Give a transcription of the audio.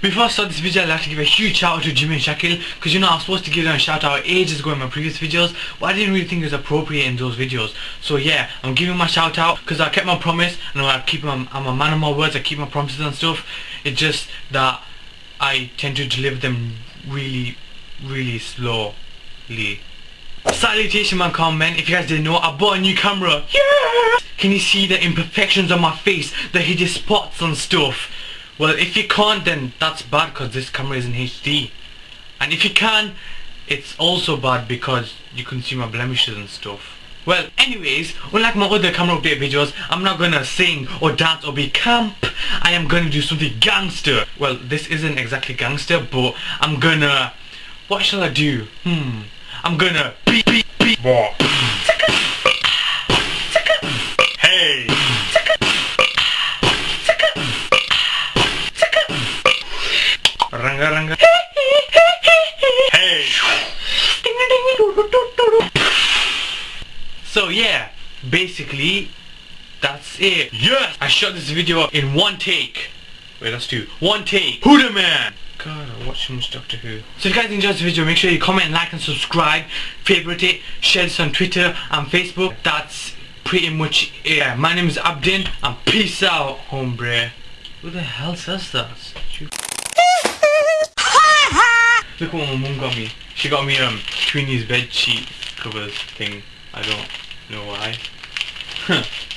Before I start this video, I'd like to give a huge shout out to Jimmy and Shakil because you know I was supposed to give them a shout out ages ago in my previous videos but I didn't really think it was appropriate in those videos. So yeah, I'm giving my shout out because I kept my promise and I keep my, I'm a man of my words, I keep my promises and stuff. It's just that I tend to deliver them really, really slowly. Salutation man comment, if you guys didn't know, I bought a new camera. Yeah! Can you see the imperfections on my face, the hideous spots and stuff? Well, if you can't, then that's bad because this camera is in HD. And if you can, it's also bad because you can see my blemishes and stuff. Well, anyways, unlike my other camera update videos, I'm not gonna sing or dance or be camp. I am gonna do something gangster. Well, this isn't exactly gangster, but I'm gonna... What shall I do? Hmm. I'm gonna beat, beat. What? Hey! Ranga ranga. Hey! So yeah, basically, that's it. Yes! I shot this video in one take. Wait, that's two. One take. Who the man? God, I watch so much Doctor Who. So if you guys enjoyed this video, make sure you comment, like and subscribe. Favorite it. Share this on Twitter and Facebook. That's pretty much it. Yeah, my name is Abdin and peace out, hombre. Who the hell says that? Look what my mum got me. She got me um Queenie's bed sheet covers thing. I don't know why.